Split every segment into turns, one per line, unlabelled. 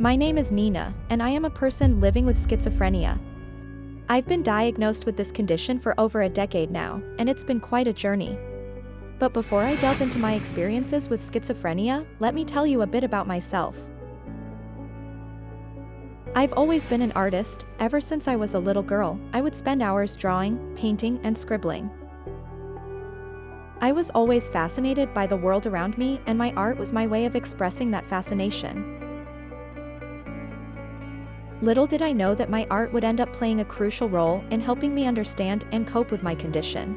My name is Nina, and I am a person living with schizophrenia. I've been diagnosed with this condition for over a decade now, and it's been quite a journey. But before I delve into my experiences with schizophrenia, let me tell you a bit about myself. I've always been an artist, ever since I was a little girl, I would spend hours drawing, painting, and scribbling. I was always fascinated by the world around me and my art was my way of expressing that fascination. Little did I know that my art would end up playing a crucial role in helping me understand and cope with my condition.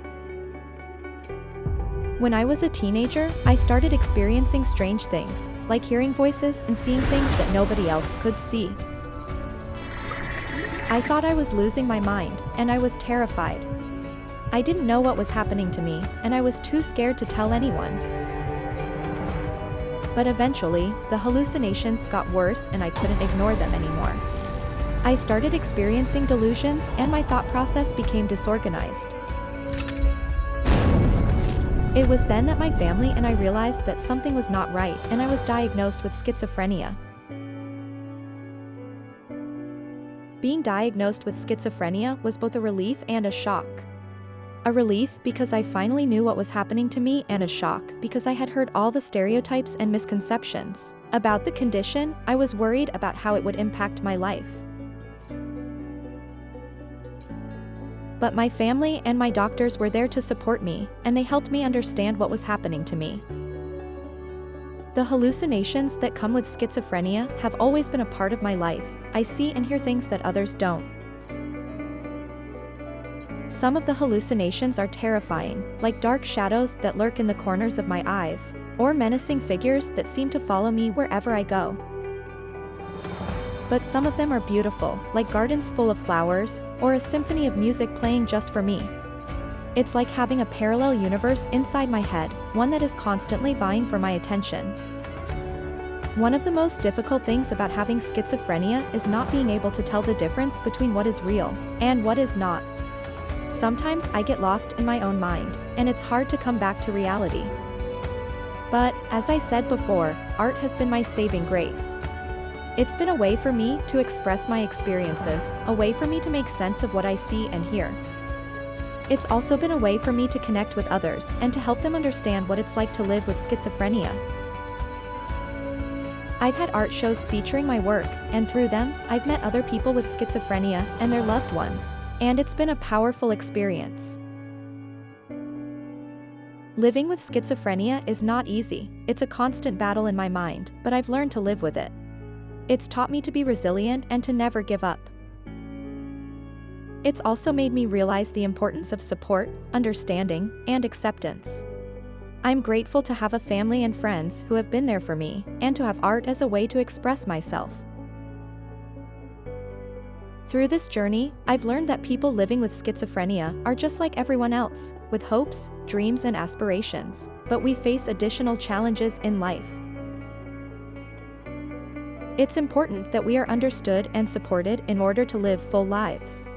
When I was a teenager, I started experiencing strange things, like hearing voices and seeing things that nobody else could see. I thought I was losing my mind, and I was terrified. I didn't know what was happening to me, and I was too scared to tell anyone. But eventually, the hallucinations got worse and I couldn't ignore them anymore. I started experiencing delusions and my thought process became disorganized. It was then that my family and I realized that something was not right and I was diagnosed with schizophrenia. Being diagnosed with schizophrenia was both a relief and a shock. A relief because I finally knew what was happening to me and a shock because I had heard all the stereotypes and misconceptions. About the condition, I was worried about how it would impact my life. But my family and my doctors were there to support me, and they helped me understand what was happening to me. The hallucinations that come with schizophrenia have always been a part of my life, I see and hear things that others don't. Some of the hallucinations are terrifying, like dark shadows that lurk in the corners of my eyes, or menacing figures that seem to follow me wherever I go. But some of them are beautiful, like gardens full of flowers, or a symphony of music playing just for me. It's like having a parallel universe inside my head, one that is constantly vying for my attention. One of the most difficult things about having schizophrenia is not being able to tell the difference between what is real and what is not. Sometimes I get lost in my own mind, and it's hard to come back to reality. But, as I said before, art has been my saving grace. It's been a way for me to express my experiences, a way for me to make sense of what I see and hear. It's also been a way for me to connect with others and to help them understand what it's like to live with schizophrenia. I've had art shows featuring my work, and through them, I've met other people with schizophrenia and their loved ones, and it's been a powerful experience. Living with schizophrenia is not easy, it's a constant battle in my mind, but I've learned to live with it. It's taught me to be resilient and to never give up. It's also made me realize the importance of support, understanding, and acceptance. I'm grateful to have a family and friends who have been there for me, and to have art as a way to express myself. Through this journey, I've learned that people living with schizophrenia are just like everyone else, with hopes, dreams and aspirations, but we face additional challenges in life. It's important that we are understood and supported in order to live full lives.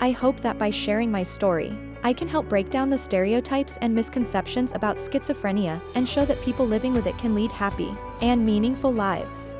I hope that by sharing my story, I can help break down the stereotypes and misconceptions about schizophrenia and show that people living with it can lead happy and meaningful lives.